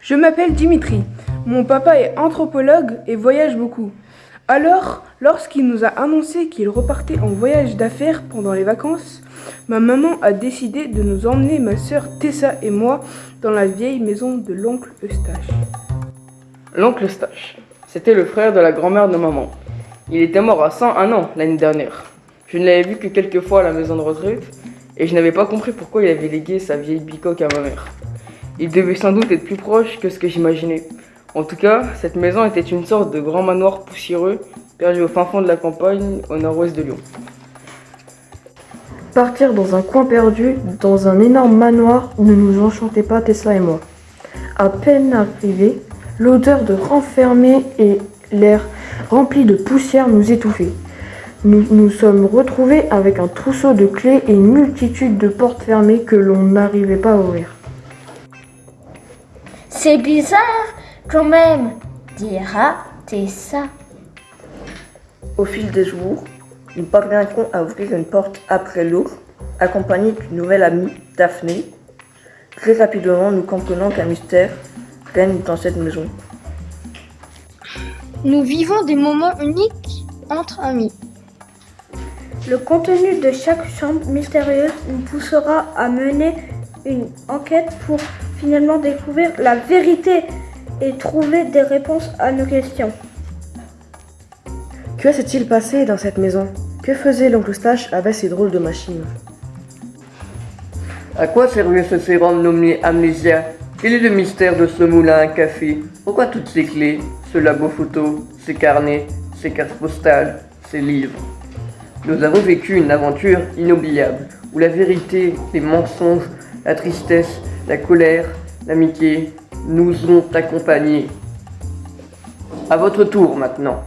Je m'appelle Dimitri. Mon papa est anthropologue et voyage beaucoup. Alors, lorsqu'il nous a annoncé qu'il repartait en voyage d'affaires pendant les vacances, ma maman a décidé de nous emmener ma sœur Tessa et moi dans la vieille maison de l'oncle Eustache. L'oncle Eustache, c'était le frère de la grand-mère de maman. Il était mort à 101 ans l'année dernière. Je ne l'avais vu que quelques fois à la maison de retraite et je n'avais pas compris pourquoi il avait légué sa vieille bicoque à ma mère. Il devait sans doute être plus proche que ce que j'imaginais. En tout cas, cette maison était une sorte de grand manoir poussiéreux perdu au fin fond de la campagne au nord-ouest de Lyon. Partir dans un coin perdu, dans un énorme manoir, ne nous enchantait pas Tessa et moi. À peine arrivés, l'odeur de renfermé et l'air rempli de poussière nous étouffaient. Nous nous sommes retrouvés avec un trousseau de clés et une multitude de portes fermées que l'on n'arrivait pas à ouvrir. C'est bizarre quand même, dira Tessa. Au fil des jours, nous parviendrons à ouvrir une porte après l'autre, accompagnés d'une nouvelle amie, Daphné. Très rapidement, nous comprenons qu'un mystère règne dans cette maison. Nous vivons des moments uniques entre amis. Le contenu de chaque chambre mystérieuse nous poussera à mener une enquête pour finalement découvrir la vérité et trouver des réponses à nos questions. Que s'est-il passé dans cette maison? Que faisait l'oncle Eustache avec ces drôles de machines? À quoi servait ce sérum nommé Amnésia Quel est le mystère de ce moulin à café? Pourquoi toutes ces clés, ce labo photo, ces carnets, ces cartes postales, ces livres? Nous avons vécu une aventure inoubliable, où la vérité, les mensonges, la tristesse, la colère, l'amitié nous ont accompagnés. À votre tour maintenant.